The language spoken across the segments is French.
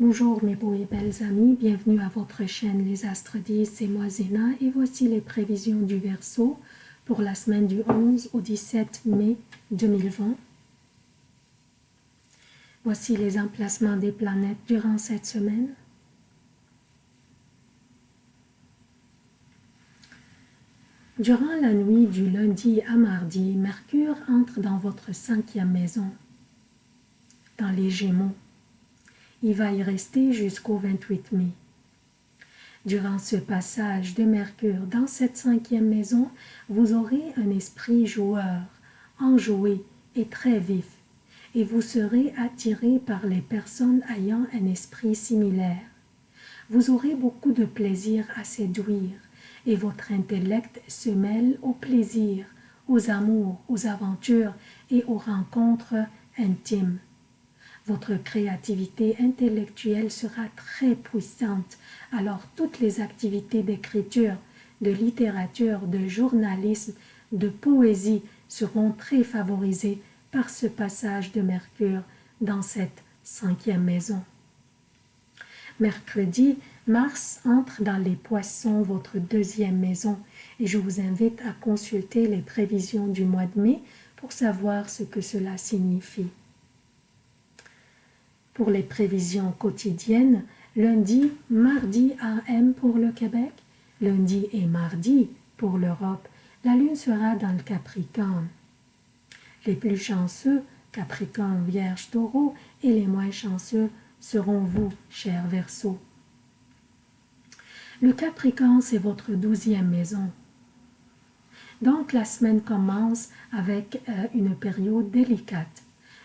Bonjour mes beaux et belles amis, bienvenue à votre chaîne Les Astres 10, c'est moi Zéna et voici les prévisions du Verseau pour la semaine du 11 au 17 mai 2020. Voici les emplacements des planètes durant cette semaine. Durant la nuit du lundi à mardi, Mercure entre dans votre cinquième maison, dans les Gémeaux. Il va y rester jusqu'au 28 mai. Durant ce passage de Mercure dans cette cinquième maison, vous aurez un esprit joueur, enjoué et très vif, et vous serez attiré par les personnes ayant un esprit similaire. Vous aurez beaucoup de plaisir à séduire, et votre intellect se mêle au plaisir, aux amours, aux aventures et aux rencontres intimes. Votre créativité intellectuelle sera très puissante, alors toutes les activités d'écriture, de littérature, de journalisme, de poésie seront très favorisées par ce passage de Mercure dans cette cinquième maison. Mercredi, Mars entre dans les poissons, votre deuxième maison, et je vous invite à consulter les prévisions du mois de mai pour savoir ce que cela signifie. Pour les prévisions quotidiennes, lundi, mardi AM pour le Québec, lundi et mardi pour l'Europe, la Lune sera dans le Capricorne. Les plus chanceux, Capricorne, Vierge, Taureau, et les moins chanceux seront vous, chers Verseaux. Le Capricorne, c'est votre douzième maison. Donc la semaine commence avec euh, une période délicate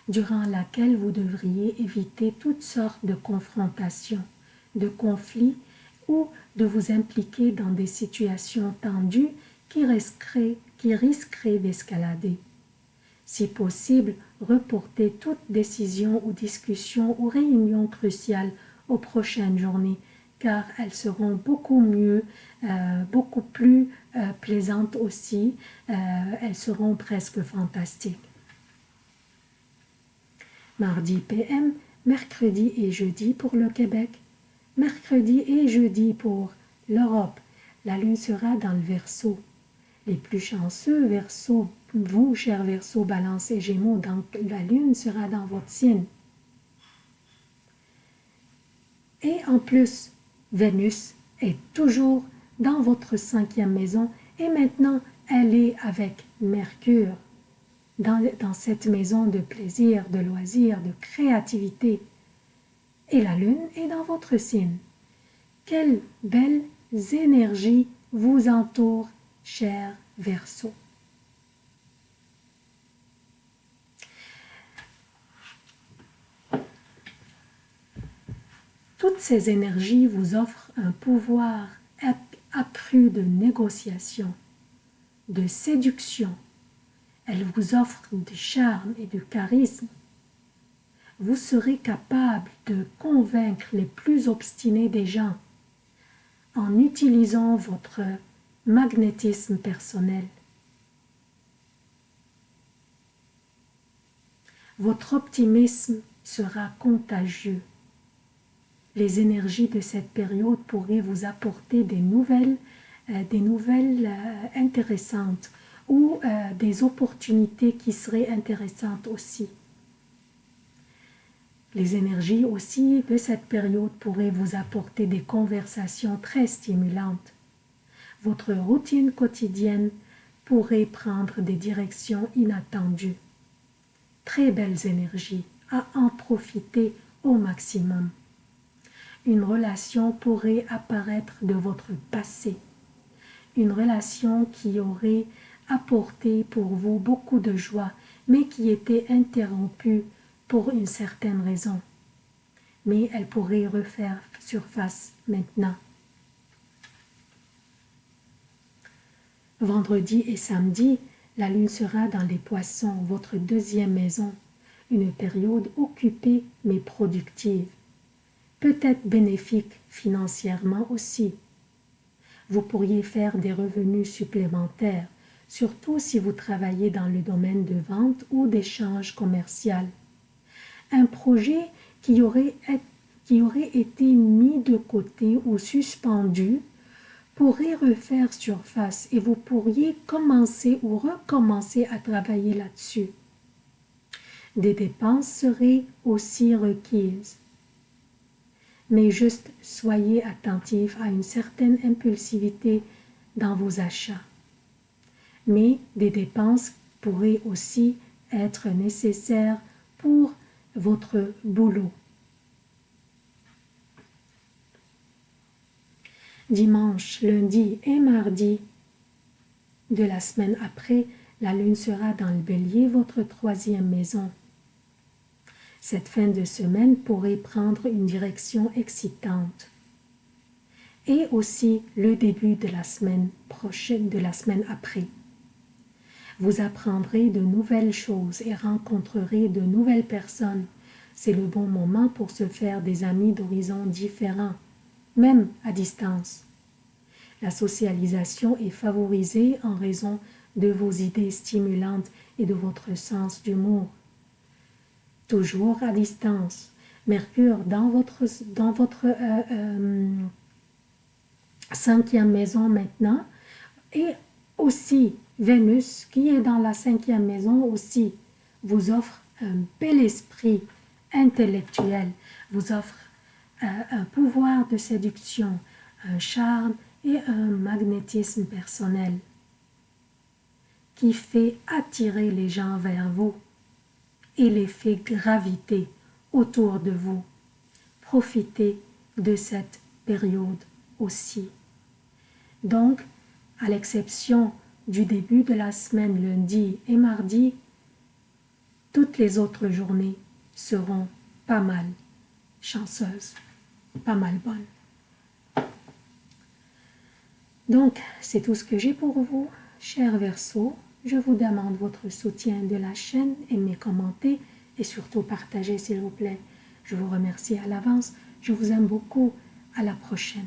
durant laquelle vous devriez éviter toutes sortes de confrontations, de conflits ou de vous impliquer dans des situations tendues qui risqueraient, d'escalader. Si possible, reportez toute décision ou discussion ou réunion cruciale aux prochaines journées, car elles seront beaucoup mieux, euh, beaucoup plus euh, plaisantes aussi, euh, elles seront presque fantastiques mardi PM, mercredi et jeudi pour le Québec, mercredi et jeudi pour l'Europe. La lune sera dans le Verseau. Les plus chanceux Verseau, vous, chers Verseau, Balance et Gémeaux, donc la lune sera dans votre signe. Et en plus, Vénus est toujours dans votre cinquième maison et maintenant elle est avec Mercure dans, cette maison de plaisir, de loisirs, de créativité. Et la lune est dans votre signe. Quelles belles énergies vous entourent, cher Verseau. Toutes ces énergies vous offrent un pouvoir accru de négociation, de séduction, elle vous offre du charme et du charisme. Vous serez capable de convaincre les plus obstinés des gens en utilisant votre magnétisme personnel. Votre optimisme sera contagieux. Les énergies de cette période pourraient vous apporter des nouvelles, euh, euh, intéressantes ou euh, des opportunités qui seraient intéressantes aussi. Les énergies aussi de cette période pourraient vous apporter des conversations très stimulantes. Votre routine quotidienne pourrait prendre des directions inattendues. Très belles énergies, à en profiter au maximum. Une relation pourrait apparaître de votre passé. Une relation qui aurait apporté pour vous beaucoup de joie, mais qui était interrompue pour une certaine raison. Mais elle pourrait refaire surface maintenant. Vendredi et samedi, la lune sera dans les poissons, votre deuxième maison, une période occupée mais productive, peut-être bénéfique financièrement aussi. Vous pourriez faire des revenus supplémentaires, surtout si vous travaillez dans le domaine de vente ou d'échange commercial. Un projet qui aurait été mis de côté ou suspendus pourraient refaire surface et vous pourriez commencer ou recommencer à travailler là-dessus. Des dépenses seraient aussi requises. Mais juste soyez attentif à une certaine impulsivité dans vos achats. Mais des dépenses pourraient aussi être nécessaires pour votre boulot. Dimanche, lundi et mardi de la semaine après, la lune sera dans le bélier, votre troisième maison. Cette fin de semaine pourrait prendre une direction excitante. Et aussi le début de la semaine prochaine, de la semaine après. Vous apprendrez de nouvelles choses et rencontrerez de nouvelles personnes. C'est le bon moment pour se faire des amis d'horizons différents, même à distance. La socialisation est favorisée en raison de vos idées stimulantes et de votre sens d'humour toujours à distance. Mercure dans votre, dans votre euh, euh, cinquième maison maintenant et aussi Vénus qui est dans la cinquième maison aussi vous offre un bel esprit intellectuel, vous offre euh, un pouvoir de séduction, un charme et un magnétisme personnel qui fait attirer les gens vers vous et l'effet gravité autour de vous. Profitez de cette période aussi. Donc, à l'exception du début de la semaine lundi et mardi, toutes les autres journées seront pas mal chanceuses, pas mal bonnes. Donc, c'est tout ce que j'ai pour vous, chers Verseaux. Je vous demande votre soutien de la chaîne, aimez, commentez et surtout partagez s'il vous plaît. Je vous remercie à l'avance. Je vous aime beaucoup. À la prochaine.